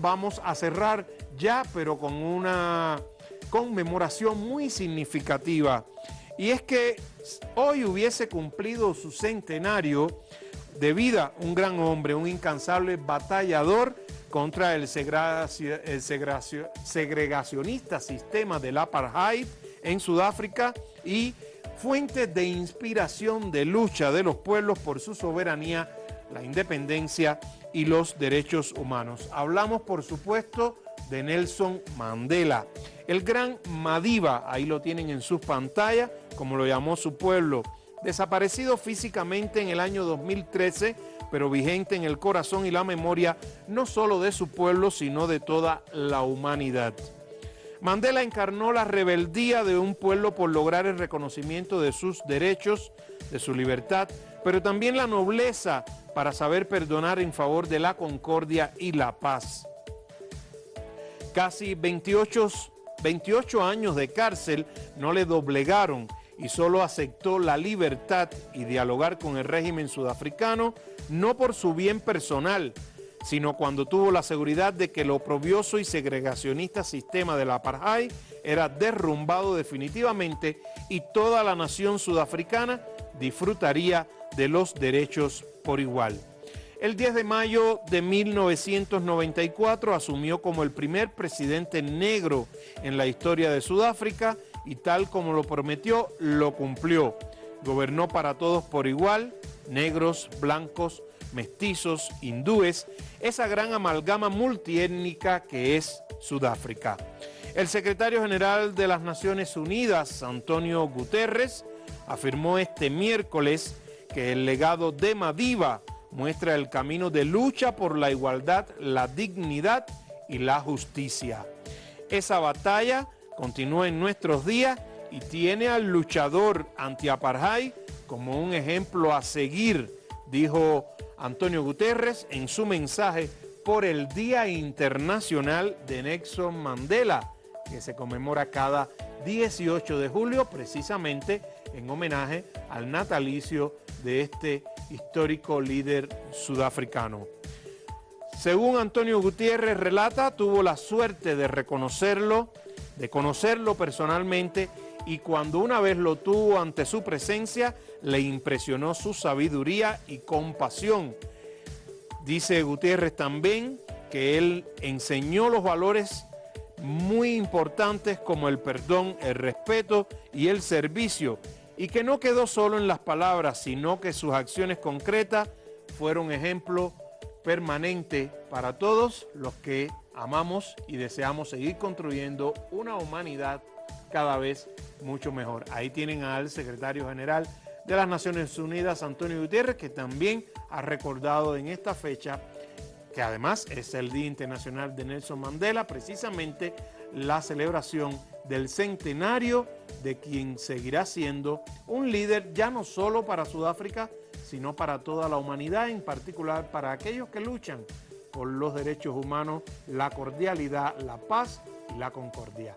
vamos a cerrar ya, pero con una conmemoración muy significativa. Y es que hoy hubiese cumplido su centenario de vida un gran hombre, un incansable batallador contra el, segregacionista sistema del apartheid en Sudáfrica y fuente de inspiración de lucha de los pueblos por su soberanía, la independencia y los derechos humanos. Hablamos, por supuesto, de Nelson Mandela, el gran Madiba, ahí lo tienen en sus pantallas, como lo llamó su pueblo, desaparecido físicamente en el año 2013, pero vigente en el corazón y la memoria no solo de su pueblo, sino de toda la humanidad. Mandela encarnó la rebeldía de un pueblo por lograr el reconocimiento de sus derechos, de su libertad, pero también la nobleza para saber perdonar en favor de la concordia y la paz. Casi 28, 28 años de cárcel no le doblegaron y solo aceptó la libertad y dialogar con el régimen sudafricano no por su bien personal, sino cuando tuvo la seguridad de que el oprobioso y segregacionista sistema del apartheid era derrumbado definitivamente y toda la nación sudafricana disfrutaría de los derechos por igual. El 10 de mayo de 1994 asumió como el primer presidente negro en la historia de Sudáfrica y tal como lo prometió, lo cumplió. Gobernó para todos por igual, negros, blancos, mestizos, hindúes, esa gran amalgama multiétnica que es Sudáfrica. El secretario general de las Naciones Unidas, Antonio Guterres, afirmó este miércoles que el legado de Madiba muestra el camino de lucha por la igualdad, la dignidad y la justicia. Esa batalla continúa en nuestros días y tiene al luchador anti-apartheid como un ejemplo a seguir, dijo Antonio Guterres en su mensaje por el Día Internacional de Nelson Mandela, que se conmemora cada 18 de julio, precisamente en homenaje al natalicio de este histórico líder sudafricano. Según Antonio Gutiérrez relata, tuvo la suerte de reconocerlo, de conocerlo personalmente y cuando una vez lo tuvo ante su presencia, le impresionó su sabiduría y compasión. Dice Gutiérrez también que él enseñó los valores muy importantes como el perdón, el respeto y el servicio, y que no quedó solo en las palabras, sino que sus acciones concretas fueron ejemplo permanente para todos los que amamos y deseamos seguir construyendo una humanidad cada vez mucho mejor. Ahí tienen al secretario general de las Naciones Unidas, Antonio Gutiérrez, que también ha recordado en esta fecha, que además es el Día Internacional de Nelson Mandela, precisamente la celebración del centenario de quien seguirá siendo un líder ya no solo para Sudáfrica, sino para toda la humanidad, en particular para aquellos que luchan por los derechos humanos, la cordialidad, la paz y la concordia.